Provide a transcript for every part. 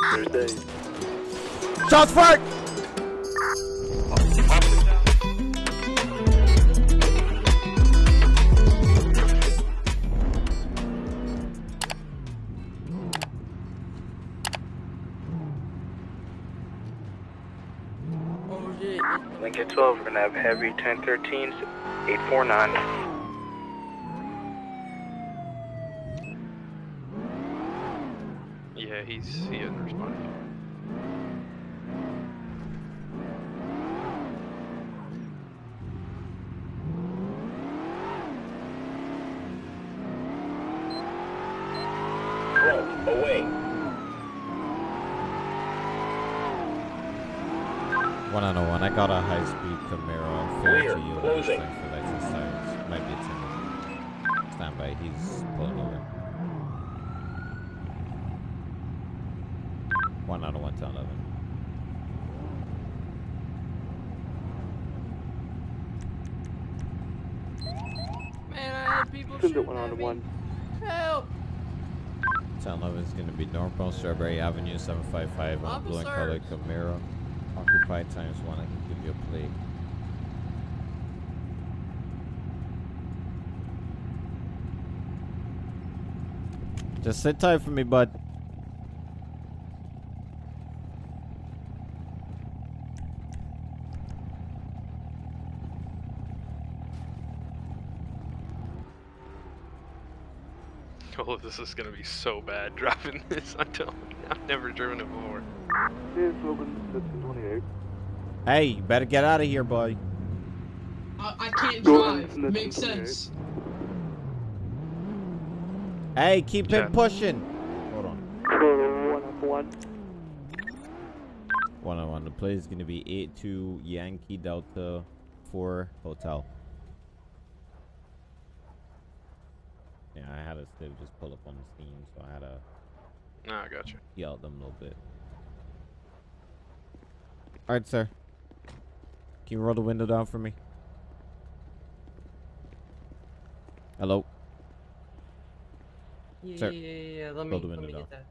Thursday. Shots fired! Lincoln 12, we're gonna have heavy 1013s, 849. Yeah, he's he hasn't responded. away. One on one. I got a high speed Camaro. Fair Clear. to. Closing. Thanks for lights and sirens. Might be a Stand by. He's pulling over. One out of one to eleven. Man, I had people Send it shooting one at on me. one. Help! 1011 is going to be northbound Strawberry Avenue 755 on uh, blue and color Officers. Camaro. Occupied times one. I can give you a plate. Just sit tight for me, bud. Oh, this is gonna be so bad driving this. I'm telling you, I've never driven it before. Here's Logan 1528. Hey, you better get out of here, buddy. I, I can't drive. on, Makes sense. Hey, keep Yeah. it pushing. Hold on. One up one. One on one. The play is going to be 8 2 Yankee Delta 4 Hotel. Yeah, I had to still just pull up on the scene, so I had to No, I got you. yell at them a little bit. Alright, sir. Can you roll the window down for me? Hello? Yeah, Sir, yeah, yeah, yeah. Let me, roll the let window me down. get that.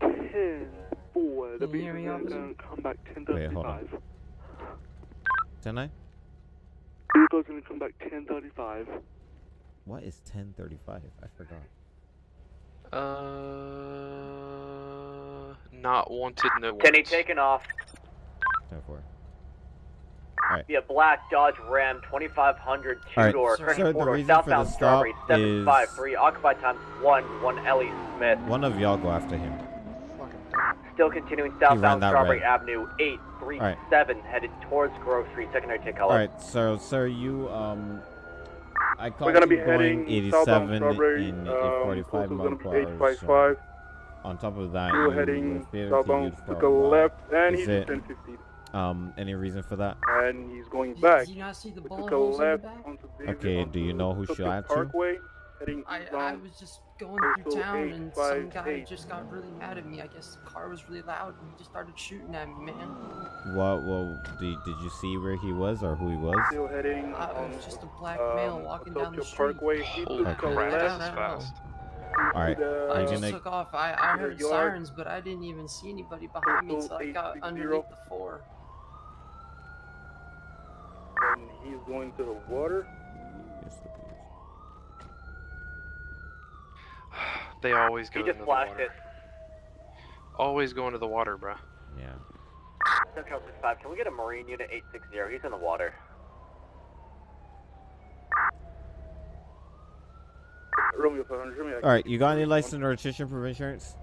Ten four. The Can you hear me, beat is officer? gonna come back ten Wait, hold on. thirty-five. 10 9? Vehicle's gonna come back ten thirty-five. What is 1035? I forgot. Uh, not wanted, no Kenny wants. taken off 10 4. via black Dodge Ram 2500 two Alright, door sir. current Sir, the four door reason for southbound the stop Strawberry is- 753 occupied times one one Ellie Smith. One of y'all go after him. Still continuing southbound Strawberry red. Avenue 837 headed towards Grove Street secondary take color. Alright, so, sir, you, um. I caught We're gonna you be going heading southbound 87 Strawberry. in Um, 45 closest mile per hour. eight five five. So on top of that, We're heading southbound to the left, and Is he's it- ten fifty. Um, any reason for that? And he's going back. did you not see the We bullet holes in the left back? onto David, Okay, do you know who Tokyo shot you? Parkway, heading I, I was just going through town and some guy 858. just got really mad at me. I guess the car was really loud and he just started shooting at me, man. What, Well, did, did you see where he was or who he was? Still heading Uh, it was just a black um, male walking down the Tokyo street. Parkway. He Holy took a crap, left this I is fast. Alright, to I just gonna- took off. I, I heard sirens, but I didn't even see anybody behind me until I got underneath the four. And he's going to the water. Yes, it is. They always go He into just the flashed water. it. Always go into the water, bruh. Yeah. Central 65, can we get a Marine unit 860? He's in the water. Romeo 500. Romeo, Alright, you got any license or registration proof insurance?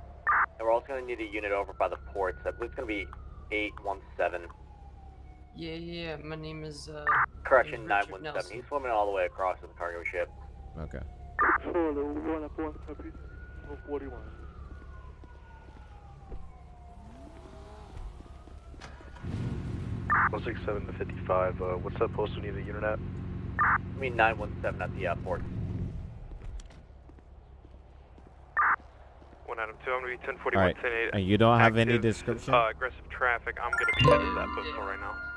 And we're also going to need a unit over by the ports. I believe it's going to be 817. Yeah, yeah, my name is, uh, Correction, 917. Nelson. He's swimming all the way across to the cargo ship. Okay. For the one up one copy. 41. One six seven to fifty five. Uh, what's that post? We need a unit at. I mean 917 at the airport. port. One Adam 2, I'm gonna be 1041, Alright, and you don't have any description? Uh, aggressive traffic. I'm gonna be headed to that postal right now.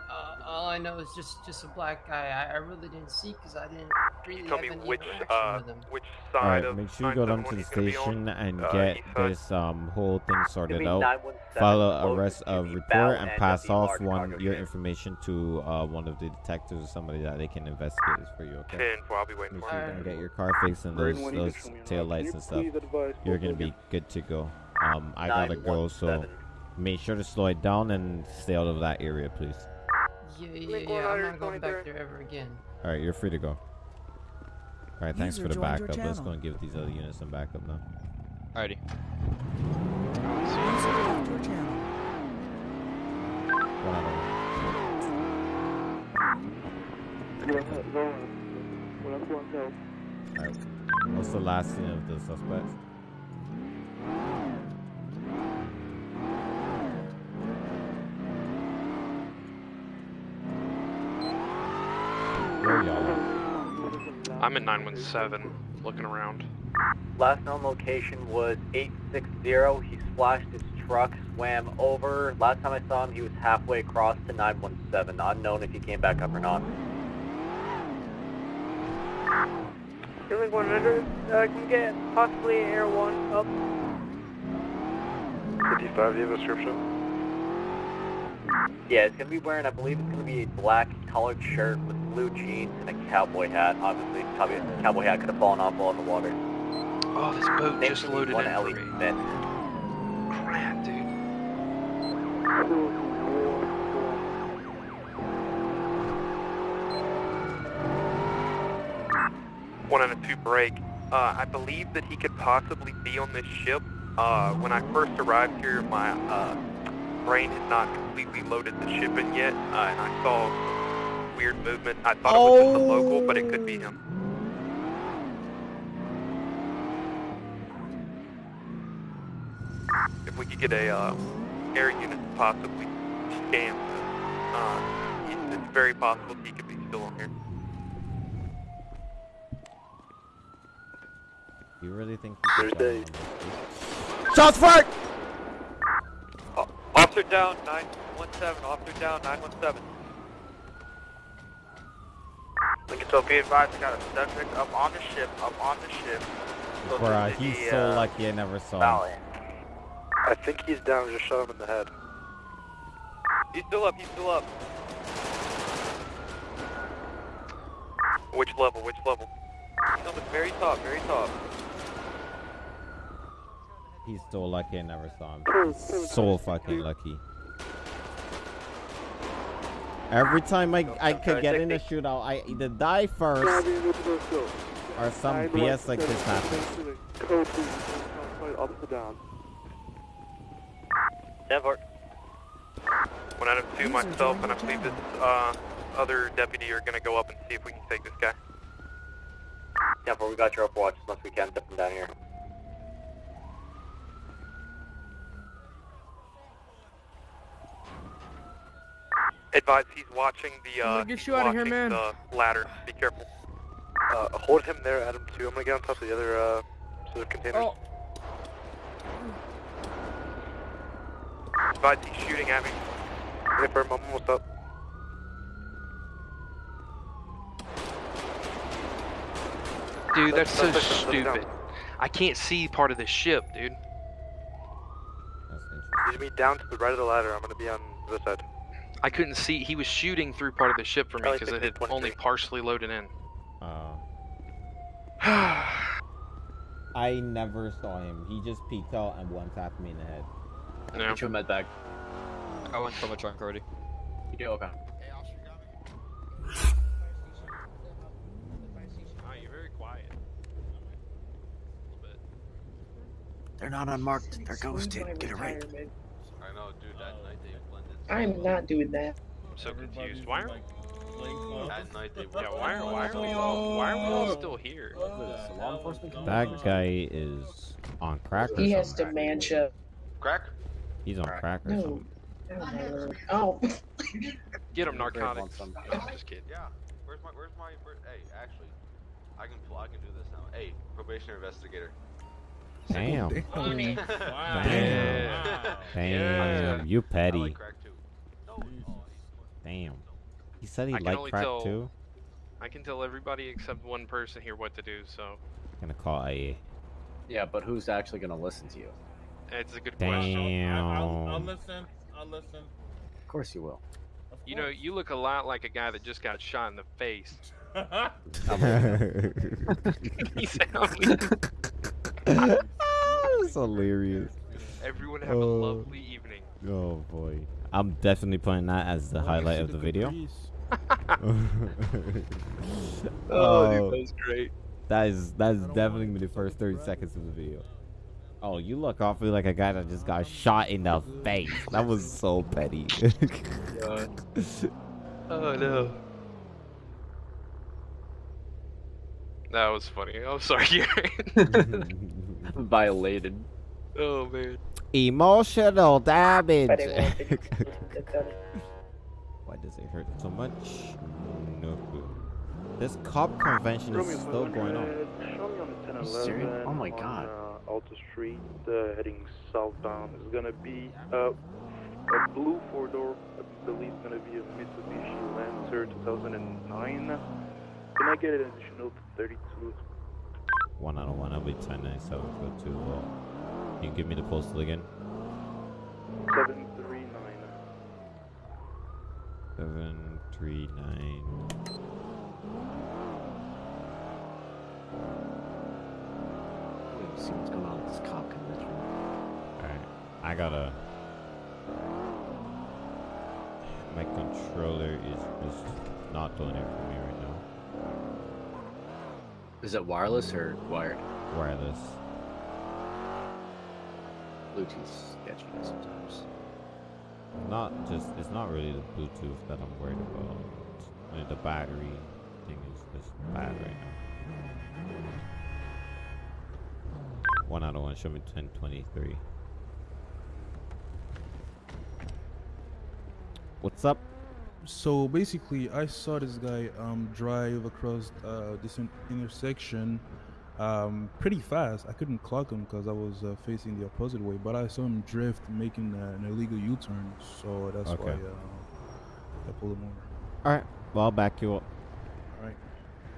Uh, All I know is just just a black guy. I, I really didn't see because I didn't really Tell have me any which interaction uh with him. which side right, of make sure you go down to the 971 he's gonna be station and Uh, get this um whole thing sorted out. 917 Follow a closest rest of report and pass off one your information to uh one of the detectives or somebody that they can investigate this for you. Okay. 10 4, I'll be waiting Make for sure you. you can get your car fixed and those those tail lights and stuff. You're gonna be good to go. Um, I gotta go, so make sure to slow it down and stay out of that area, please. Yeah, yeah, yeah. I'm not going back there ever again. All right, you're free to go. All right, thanks User for the backup. Let's go and give these other units some backup now. Alrighty. User left your channel. One out of All right. What's the last scene of the suspects? Where are y'all at? I'm in 917, looking around. Last known location was 860. He splashed his truck, swam over. Last time I saw him, he was halfway across to 917. Unknown if he came back up or not. Link 100, uh, can we get possibly Air 1 up? 55, do you have a description? Yeah, it's gonna be wearing, I believe it's gonna be a black collared shirt with blue jeans and a cowboy hat. Obviously, probably a cowboy hat could have fallen off while in the water. Oh, this boat Same just loaded one in Ellie for me. Smith. Crap, dude. One and a two break. Uh, I believe that he could possibly be on this ship. Uh, when I first arrived here, my uh, brain had not completely loaded the ship in yet, uh, and I saw some weird movement. I thought it was just a local, but it could be him. If we could get a uh, air unit to possibly scan, uh, it's, it's very possible he could be still on here. You really think you could Thursday. find one? Shots fired! Officer down, 917. Officer down, 917. Lincoln 12, be advised, I got a subject up on the ship, up on the ship. Closer Bruh, he's the, so uh, lucky I never saw him. I think he's down, just shot him in the head. He's still up, he's still up. Which level, which level? He's on the very top, very top. He's so lucky I never saw him. So fucking lucky. Every time I, I could get in a shootout, I either die first or some BS like this happens. Denver. One out of two, myself, and I believe this uh, other deputy are gonna go up and see if we can take this guy. Denver, we got your overwatch as much as we can. Step from down here. Advise he's watching the, uh, Get he's you outta here, watching man. the ladder. Be careful. Uh, hold him there, Adam, too. I'm gonna get on top of the other, uh, sort of containers. Oh, Advise he's shooting at me. Wait for him, I'm almost up. Dude, that's so That's- that's- that's stupid. I can't see part of the ship, dude. That's interesting. He's me down to the right of the ladder. I'm gonna be on this side. I couldn't see. He was shooting through part of the ship for me because it had only partially loaded in. Uh, yeah, I never saw him. He just peeked out and one tapped me in the head. Get you a med bag. I went from a trunk already. You do okay. you're very quiet. They're not unmarked. They're ghosted. Get it right. I know, dude, that night they blended. I'm not doing that. I'm so confused. Why are That yeah? Why are why are we all why are we all still here? That guy is on crack or He has dementia. Crack? He's on crack or No. something. I. Oh. Get him narcotics. No, I'm just kidding. Yeah. Where's my, where's my, where, hey, actually, I can, I can do this now. Hey, probationary investigator. Damn. Damn. Damn. Damn. You I petty. Damn. He said he I can liked only crack tell. too. I can tell everybody except one person here what to do. So I'm gonna call IA. Yeah, but who's actually gonna listen to you? it's a good question. I'll, I'll Damn. listen. I'll listen. Of course you will. Of You know, you look a lot like a guy that just got shot in the face. That's hilarious. Everyone have a Oh. lovely evening. Oh boy. I'm definitely putting that as the highlight of the video. oh, that oh. was great. that is that is definitely gonna be the first 30 seconds of the video. Oh, you look awfully like a guy that just got shot in the face. That was so petty. Oh no. That was funny. I'm sorry, Violated. oh man. Emotional damage. But it won't be- Why does it hurt so much? No clue. This cop convention is still going on. Show me on the 10 You serious? Oh my God. Uh, Alta Street, uh, heading southbound. It's gonna be uh, a blue four door. I believe it's gonna be a Mitsubishi Lancer 2009. Can I get an additional 32? One out of one. I'll be 1097 for two. Well, can you give me the postal again? 739. Seven three nine. See what's going on with this cop convention. Alright. I gotta. My controller is just not doing it for me right now. Is it wireless or wired? Wireless. Bluetooth sketchy sometimes. Not just. It's not really the Bluetooth that I'm worried about. Only the battery thing is just bad right now. One out of one. Show me 1023. What's up? So basically, I saw this guy um, drive across uh, this intersection um, pretty fast. I couldn't clock him because I was uh, facing the opposite way, but I saw him drift, making uh, an illegal U-turn. So that's why Okay. uh, I pulled him over. Alright. Well, I'll back you up. All right.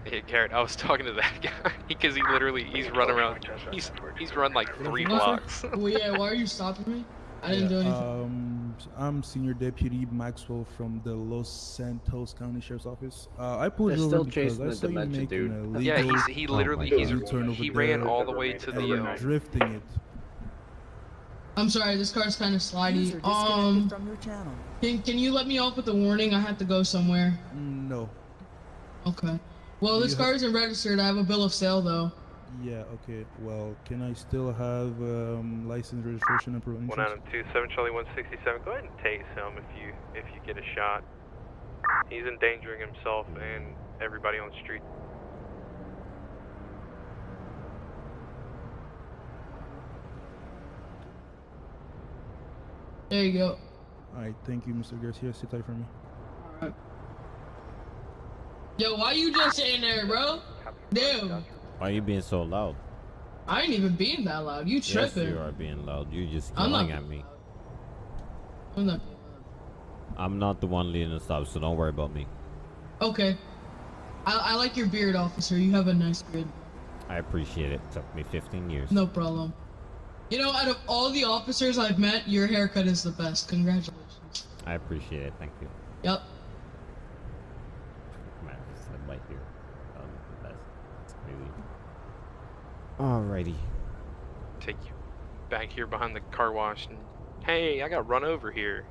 Hey, Garrett, I was talking to that guy because he literally he's run around. He's he's run like three blocks. well, yeah, why are you stopping me? I didn't do anything. Um, I'm Senior Deputy Maxwell from the Los Santos County Sheriff's Office. Uh, I pulled They're you over still because chasing I the saw you dementia making dude. a legal yeah, he's he literally my he's U-turn he ran there all the way to the. you're Um, drifting it. I'm sorry, this car's kind of slidey. Um, from your channel. can, can you let me off with a warning? I have to go somewhere. No. Okay. Well, this car isn't registered. I have a bill of sale though. Yeah, okay. Well, can I still have um, license, registration, and proof One out of two, seven Charlie, one sixty-seven. Go ahead and tase him if you if you get a shot. He's endangering himself and everybody on the street. There you go. All right, thank you, Mr. Garcia. Sit tight for me. Alright. Yo, why you just sitting there, bro? Damn. Why are you being so loud? I ain't even being that loud. You Yes, tripping? you are being loud. You're just I'm not yelling at me. I'm not. I'm not the one leading the stop, so don't worry about me. Okay. I, I like your beard, officer. You have a nice beard. I appreciate it. Took me 15 years. No problem. You know, out of all the officers I've met, your haircut is the best. Congratulations. I appreciate it. Thank you. Yep. Man, I said right here. Um, that's, that's crazy. Alrighty. take you back here behind the car wash and hey, I got run over here.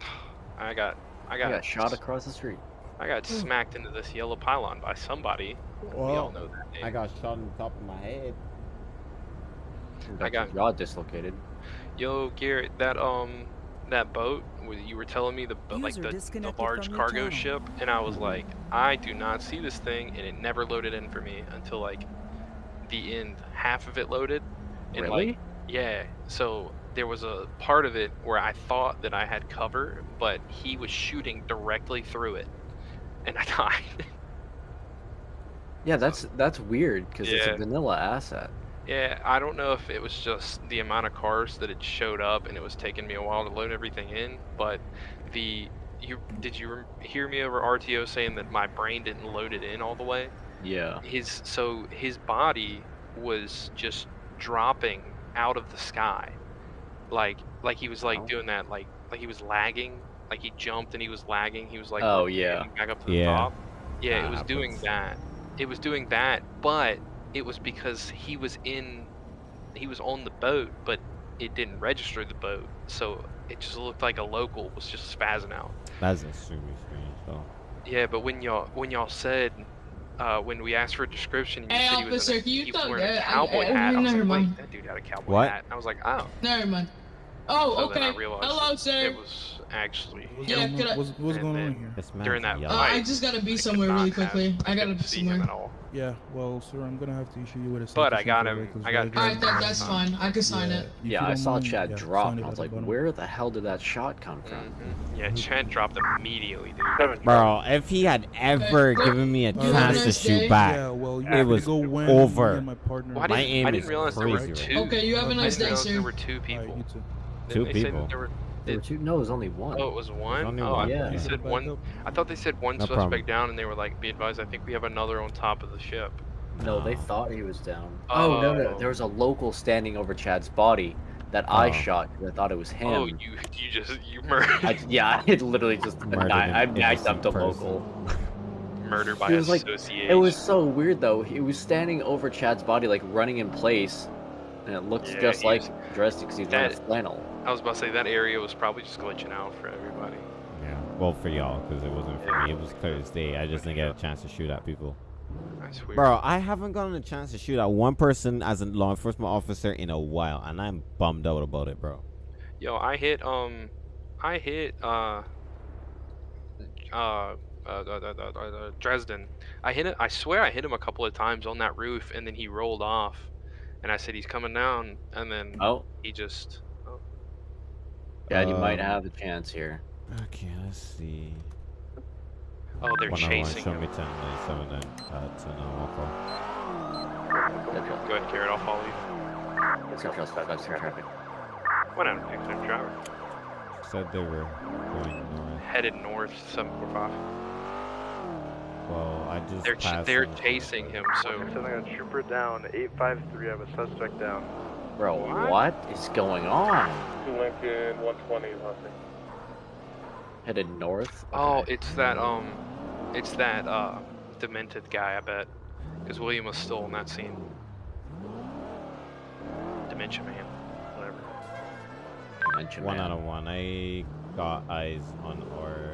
I got I I got, got shot across the street. I got smacked into this yellow pylon by somebody. we all know that name. I got shot in the top of my head. I got jaw dislocated. Yo, Garrett, that um, that boat where you were telling me the boat, like the, the large cargo channel. ship, and I was like, I do not see this thing, and it never loaded in for me until like the end, half of it loaded, and Really? like yeah, so there was a part of it where I thought that I had cover, but he was shooting directly through it, and I died. Yeah, that's that's weird because it's a vanilla asset. Yeah, I don't know if it was just the amount of cars that had showed up and it was taking me a while to load everything in, but the you did you hear me over RTO saying that my brain didn't load it in all the way? Yeah. His so his body was just dropping out of the sky, like like he was like oh. doing that like like he was lagging, like he jumped and he was lagging. He was like Oh, yeah. back up to the Yeah. top. Yeah, it ah, That was doing happens. that. It was doing that, but it was because he was in, he was on the boat, but it didn't register the boat, so it just looked like a local was just spazzing out. That's extremely strange, though. Yeah, but when y'all when y'all said uh, when we asked for a description, you Hey, said he was, in officer, a, you he was tell- wearing a uh, I- cowboy I- hat. I was never like, mind. wait, that dude had a cowboy What? hat. I was like, oh. Never mind. Oh, So then okay. I realized Hello, it, sir. it was actually What's Yeah, going could on, I- what's, what's going on here? During that yelling. Uh, I just gotta be somewhere not really have quickly. I gotta been be see him at somewhere. All. Yeah, well, sir, I'm gonna have to issue you with a But I got for him- I got- driving. Alright, that, that's fine. I can sign yeah, it. if Yeah, I saw mind, Chad yeah, drop, and I was like, bottom. where the hell did that shot come from? Mhm. Yeah, Chad dropped immediately, dude. Bro, if he had ever Okay. given me a You have a chance to shoot day. back, Yeah, well, you it was go when over. and my partner. Well, I My didn't, aim I didn't realize there were crazy two. Okay, you have a I nice day, sir. there were two people. you too. Two people. There were, were two? No, it was only one. oh, it was one. only oh, one. I, Yeah. they said one. I thought they said one No suspect problem. down, and they were like, "Be advised, I think we have another on top of the ship." No, they Oh. thought he was down. Oh, oh no, no. Oh. There was a local standing over Chad's body that I shot. shot 'cause I thought it was oh, him. Oh, you you just you murdered I, yeah, I literally just Murdered I, I an backed up innocent local. Murder by It was like- association. It was so weird though. He was standing over Chad's body, like running in place, and it looks Yeah, just like was- dressed because he's wearing that- flannel. I was about to say that area was probably just glitching out for everybody. Yeah, well, for y'all, because it wasn't for me. It was clear as day. I just didn't get a chance to shoot at people. That's weird. Bro, I haven't gotten a chance to shoot at one person as a law enforcement officer in a while, and I'm bummed out about it, bro. Yo, I hit um, I hit uh, uh, uh, uh, uh, uh, uh, Dresden. I hit it. I swear I hit him a couple of times on that roof, and then he rolled off. And I said he's coming down, and then Oh, he just. Oh. yeah, you might Um, have a chance here. Okay, let's see. Oh, they're One on one, chasing show him. me 10, 97, and uh, 10 on walk Go ahead, Garrett. I'll follow you. Central Suspects in traffic. One out of six, I'm driver. Said they were going north. Headed north, seven four five. Well, I just They're ch- they're them. chasing him. So Something got a trooper down. 853. I have a suspect down. Bro, What? what is going on? Two Lincoln 120 Husky. Headed north. Oh, it's that um, it's that uh, demented guy. I bet, because William was still in that scene. Dementia man, whatever. Mention One man. out of one. I got eyes on our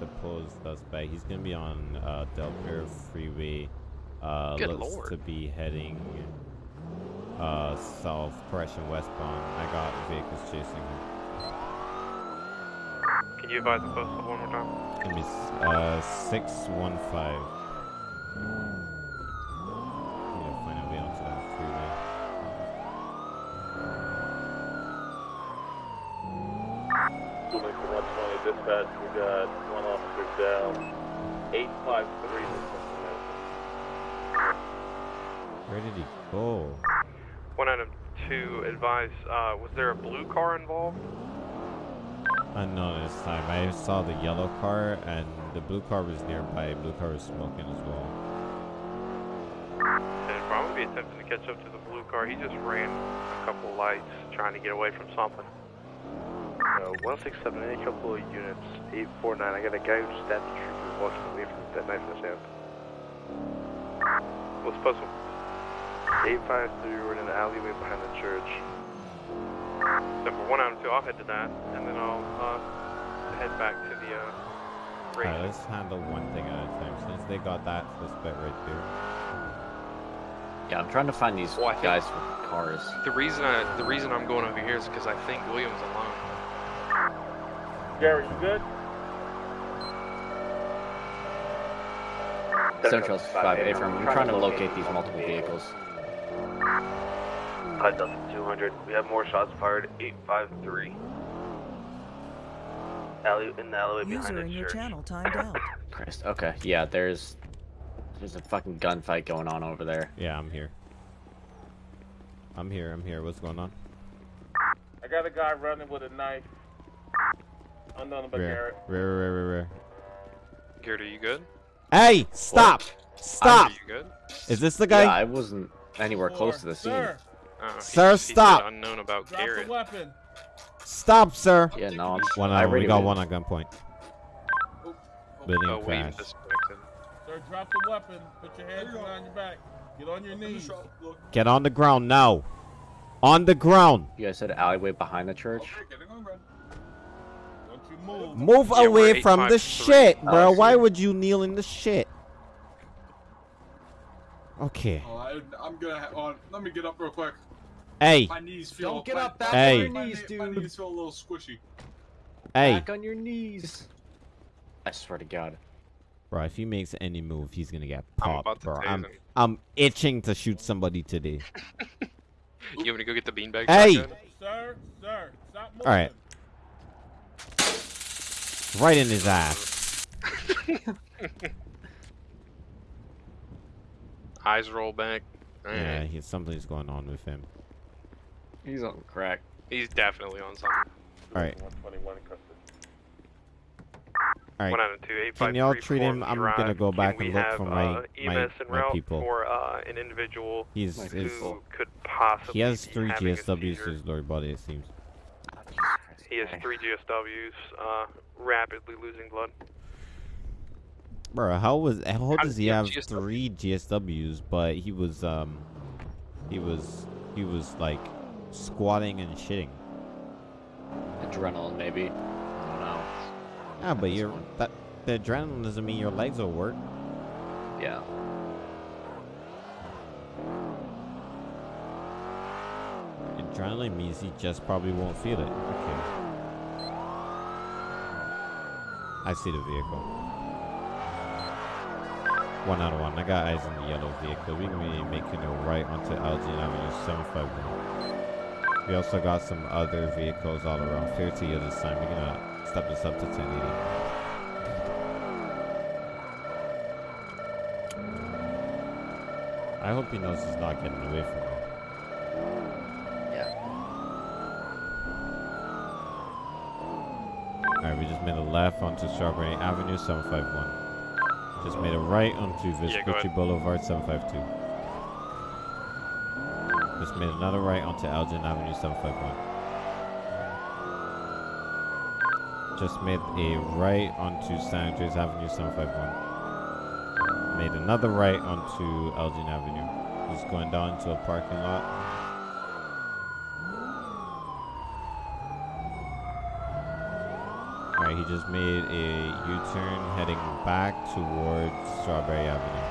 proposed suspect. He's gonna be on uh, Del Perro Freeway. Uh, Good looks lord. to be heading uh, south, correction westbound. I got vehicles chasing him. Can you advise the postal one more time? Give me uh, six one five. Need to find a way onto that freeway. Two Lincoln 120 dispatch. We got one officer down. 853. Where did he go? One item two, advise, uh, was there a blue car involved? Unknown this time. I saw the yellow car and the blue car was nearby. Blue car was smoking as well. And probably be attempting to catch up to the blue car. He just ran a couple lights trying to get away from something. Uh, 167, any couple of units. 849. I got a guy who stabbed the trooper walking away from that knife in his hand. What's postal? 853, we're in an alleyway behind the church. Number one item two, I'll head to that, and then I'll uh, head back to the uh, race. Alright, let's handle one thing at a time since they got that suspect right there. Yeah, I'm trying to find these Well, guys with cars. The reason I the reason I'm going over here is because I think William's alone. Gary, you good? Central 5A firm. I'm trying to locate these multiple vehicles. 5200. We have more shots fired. 853. Alley in the alleyway behind User the in your church. channel timed out. Christ. Okay. Yeah, there's there's a fucking gunfight going on over there. Yeah, I'm here. I'm here, I'm here. What's going on? I got a guy running with a knife. Unknown about Rear, Garrett. rear, rear, rear, rear. Garrett, are you good? Hey, stop! Stop! Are you good? Is this the guy? Yeah, I wasn't anywhere close to the scene. Sir, Oh, Sir, he said stop. Unknown about drop Garrett. the weapon. Stop, sir. Yeah, no, I'm, One I on, we already got went- one on gunpoint. Building Oh, wait, crash. Sir, drop the weapon. Put your hands behind your back. Get on your knees. Get on the ground now. On the ground. You guys said alleyway behind the church. Don't you move. Move Yeah, away from the 853. shit, Oh, bro. I Why would you kneel in the shit? Okay. Oh, I, I'm gonna. Ha- oh, let me get up real quick. Hey, My knees feel. Don't get my- up back Hey. on your knees, knee- my dude. knees feel a little squishy. hey, Back on your knees. I swear to God. bro. If he makes any move, he's gonna get I'm popped, bro. I'm, him. I'm itching to shoot somebody today. You want me to go get the beanbag? Hey! shotgun? Sir, sir, stop moving. All right. Right in his ass. Eyes roll back. Yeah, Alright. he, something's going on with him. He's on crack. He's definitely on something. All right, 121 in custody. all One out of two, eight Can y'all three, treat him? I'm Drive. gonna go back and look have, for my uh, my, my people. for uh, an individual He's My is who could possibly he has three GSWs to his lower body. It seems. He has three GSWs, uh, rapidly losing blood. Bro, how was how How does does he he have have GSW? three GSWs, but he was um he was he was like squatting and shitting. Adrenaline, maybe. I don't know. Yeah, but you're that the adrenaline doesn't mean your legs will work. Yeah. Adrenaline means he just probably won't feel it. Okay. I see the vehicle. One out of one. I got eyes on the yellow vehicle. We're gonna be making a right onto Elgin Avenue 751. We also got some other vehicles all around. Fair to you this time. We're gonna step this up to 1080. I hope he knows he's not getting away from me. Yeah. Alright, we just made a left onto Strawberry Avenue 751. Just made a right onto Yeah, Vespucci ahead. Boulevard 752. Just made another right onto Elgin Avenue 751. Just made a right onto San Andreas Avenue 751. Made another right onto Elgin Avenue. Just going down to a parking lot. Alright, he just made a U-turn heading back towards Strawberry Avenue.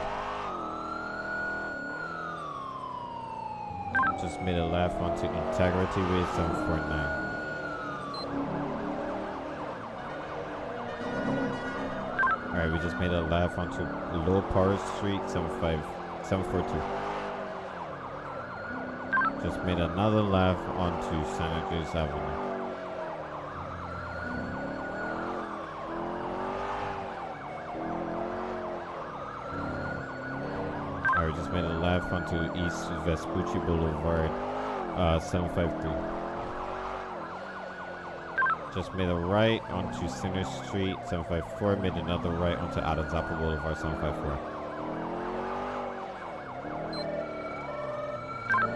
Just made a left onto Integrity Way 749. Alright, we just made a left onto Low Power Street 75, 742. Just made another left onto San Andreas Avenue. Alright, just made a onto East Vespucci Boulevard, uh, 753. Just made a right onto Center Street, 754. Made another right onto Adams Apple Boulevard, 754.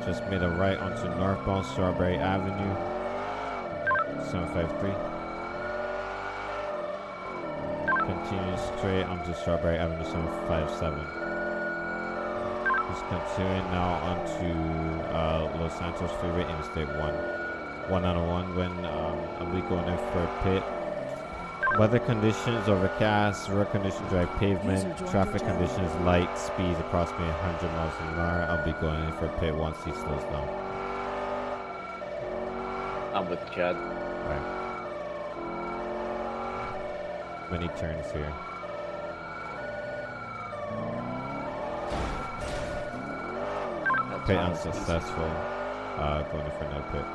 Just made a right onto northbound Strawberry Avenue, 753. Continue straight onto Strawberry Avenue 757. Just continuing now onto uh, Los Santos Freeway Interstate 1. One out of one when um, I'll be going in for a pit. Weather conditions overcast, road conditions dry pavement, traffic conditions light, speeds approximately 100 miles an hour. I'll be going in for a pit once he slows down. I'm with Chad. Alright. Many turns here. Pit unsuccessful. Uh, going in for another pit.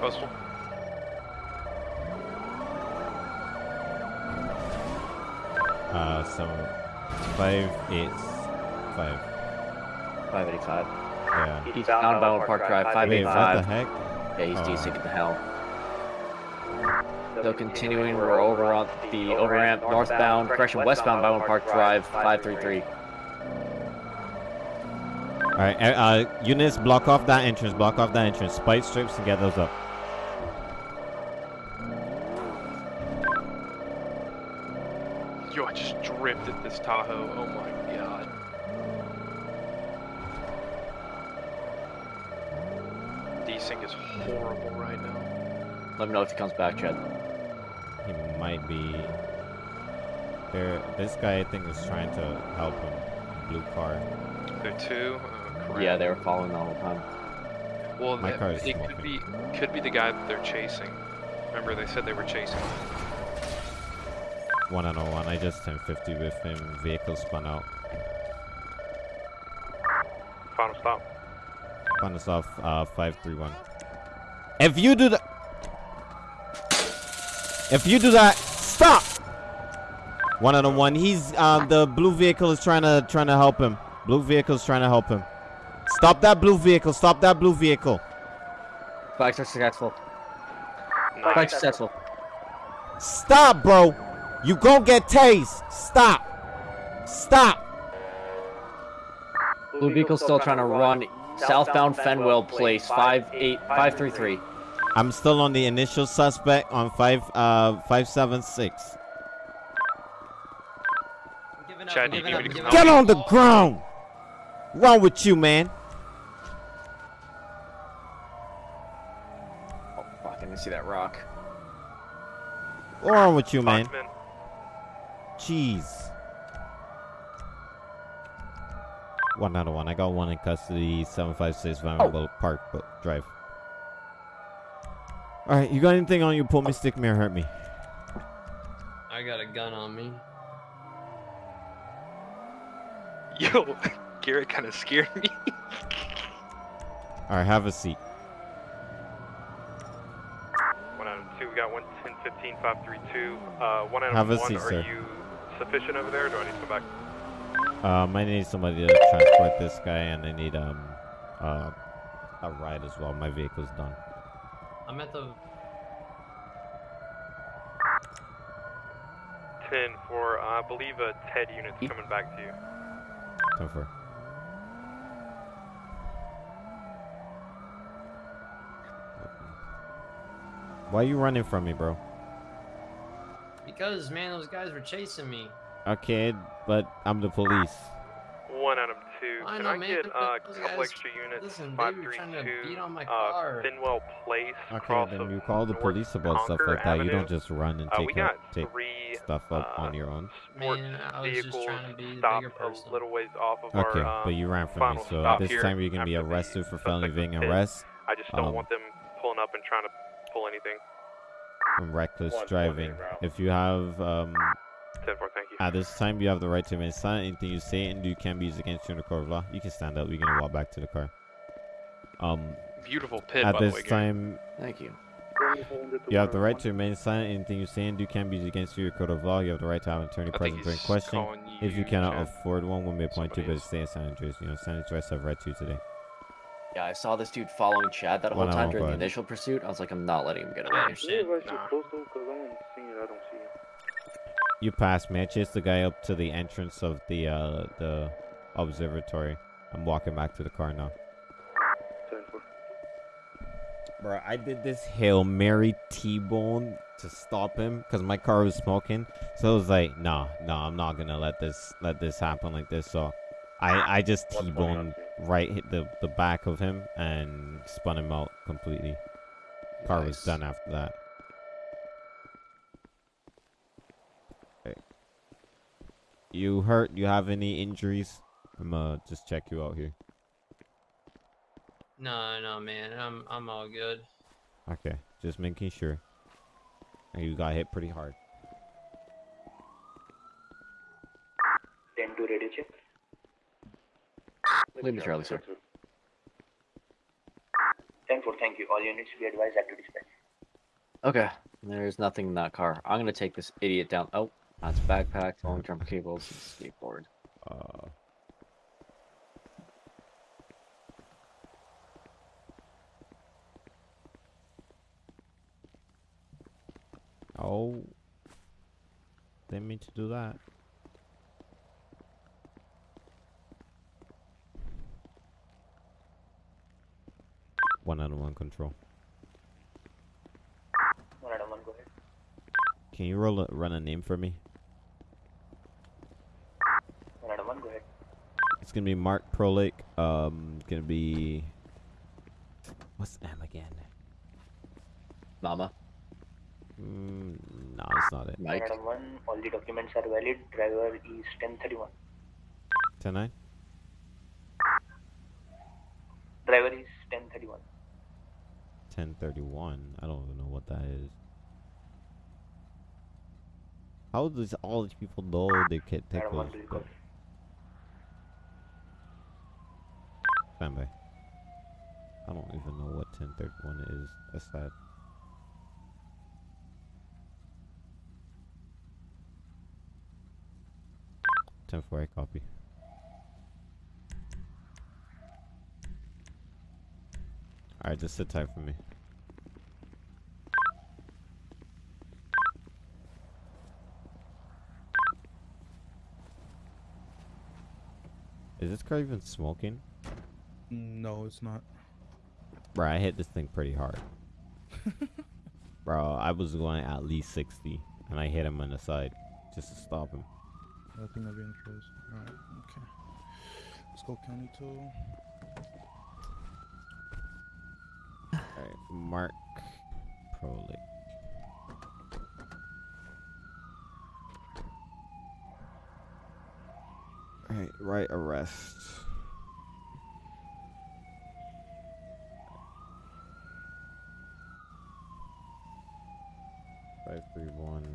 Postal. Uh, so five eight five. 585. Yeah. He's down Ballard Park Drive, Wait, what 585. the heck? Yeah, he's Oh. desync to hell. Still continuing, we're over on the over ramp northbound, correction, westbound Bowen Park Drive, 533. All right, uh, uh, units, block off that entrance. Block off that entrance. Spike strips to get those up. Yo, I just drifted this Tahoe. Oh my god. Desync is horrible right now. Let me know if he comes back, Chad. He might be. There, this guy I think is trying to help him. Blue car. There two. Uh, correct. Yeah, they were following all the whole time. Well, My that- car is it could be could be the guy that they're chasing. Remember, they said they were chasing. One on one. I just 1050 with him. Vehicle spun out. Final stop. Final stop. Uh, five three one. If you do that, if you do that, stop. One on one. He's um the blue vehicle is trying to trying to help him. Blue vehicle is trying to help him. Stop that blue vehicle. Stop that blue vehicle. Back successful. Back successful. Stop, bro. You gon' get tased. Stop. Stop. Blue vehicle still trying to run southbound Fenwell Place, 58533. I'm still on the initial suspect on five uh five seven six. Chad, you need me to Get on the ground. Wrong with you, man? Oh, fuck, didn't see that rock. What's wrong with you, man? Foxman. Jeez. One out of one. I got one in custody. Seven five six Vanderbilt oh. Park Bo- Drive. All right, you got anything on you? Pull me, stick me, or hurt me. I got a gun on me. Yo, Garrett kind of scared me. All right, have a seat. One item two, we got one ten fifteen five three two. Uh, one item Have a one, seat, are sir. you sufficient over there? Or do I need to come back? Um, I need somebody to transport this guy, and I need um, uh, a ride as well. My vehicle's done. I'm at the. Ten for uh, I believe a Ted unit's coming back to you. Ten for. Why are you running from me, bro? Because man, those guys were chasing me. Okay, but I'm the police. One item two. I Can know, I man, get but uh, a couple extra units? listen, Five they were three trying to beat two. on my Uh, car. Fenwell Place. Okay, then you call the police about stuff Conquer like that. You don't just run and Uh, take we up, got take three stuff up uh, on your own. sports Man, I was just trying to be the bigger person. a little ways off of Okay, our. Uh, but you ran from me, so this time you're gonna be arrested for felony suspect was evading arrest. I just don't um, want them pulling up and trying to pull anything. and reckless One, one, driving. eight, route. If you have um, Ten four, thank you. at this time you have the right to remain silent. Anything you say and do can be used against you in the court of law. You can stand up. We're gonna walk back to the car. Um, Beautiful pit, at by the this way, Gary. time, Thank you. you have the right to remain silent. Anything you say and do can be used against you in the court of law. You have the right to have an attorney I present during he's question. If you you, cannot Chad. afford one, we may appoint you, Somebody but stay in San Andreas. You know, San Andreas have right to you today. Yeah, I saw this dude following Chad that whole time during the initial pursuit. I was like, I'm not letting him get away. understand. Where was Nah. your postal? Because I'm seeing it. I don't see it. You passed me. I chased the guy up to the entrance of the uh, the observatory. I'm walking back to the car now. Bro, I did this Hail Mary T-bone to stop him because my car was smoking. So I was like, nah, nah, I'm not gonna let this let this happen like this. So I I just T-boned right hit the the back of him and spun him out completely. Car was done after that. Okay. You hurt? You have any injuries? I'm gonna just check you out here. No, no, man, I'm I'm all good. Okay, just making sure. And you got hit pretty hard. 10 to radio check. Leave me, Charlie, sir. 10 4, thank you. All units be advised active dispatch. Okay, there's nothing in that car. I'm gonna take this idiot down. Oh, that's backpack, long-term cables, and skateboard. Uh, Oh. Didn't mean to do that. One out of one control. One out of one, go ahead. Can you roll a, run a name for me? One out of one, go ahead. It's gonna be Mark Prolick. Um, gonna be what's the name again? Mama. Mm, no, it's not it. One out of one, all the documents are valid. Driver is 1031. Ten nine. Driver is 1031. Ten thirty one. I don't even know what that is. How does all these people know they can take those? one, please go. Stand by. I don't even know what ten thirty one is. That's sad. Ten four eight copy. Alright, just sit tight for me. Is this car even smoking? No, it's not. Bro, I hit this thing pretty hard. Bro, I was going at least 60, and I hit him on the side just to stop him. I think I'm of interest. Alright, okay. Let's go county tool. Alright, Mark Prolick. Alright, right arrest. Five three one.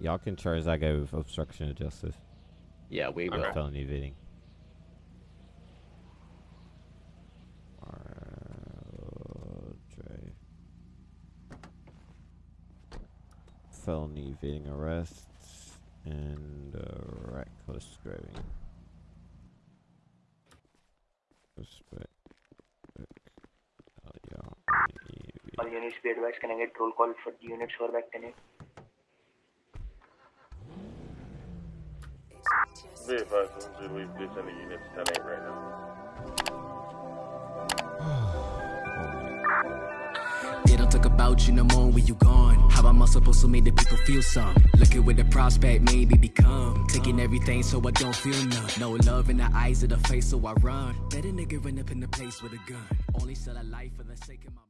Y'all can charge that guy with obstruction of justice. Yeah, we Or will. felony evading. RJ. Felony evading arrests and uh, reckless driving. Suspect. Oh, yeah. All be advised, can I get roll call for the units who are back 10 Be advised, once we leave this in the units 10 8 right now. They don't talk about you no more when you gone. How am I supposed to make the people feel some? Looking with the prospect, maybe become. Taking everything so I don't feel none. No love in the eyes of the face, so I run. Better nigga run up in the place with a gun. Only sell a life for the sake of my.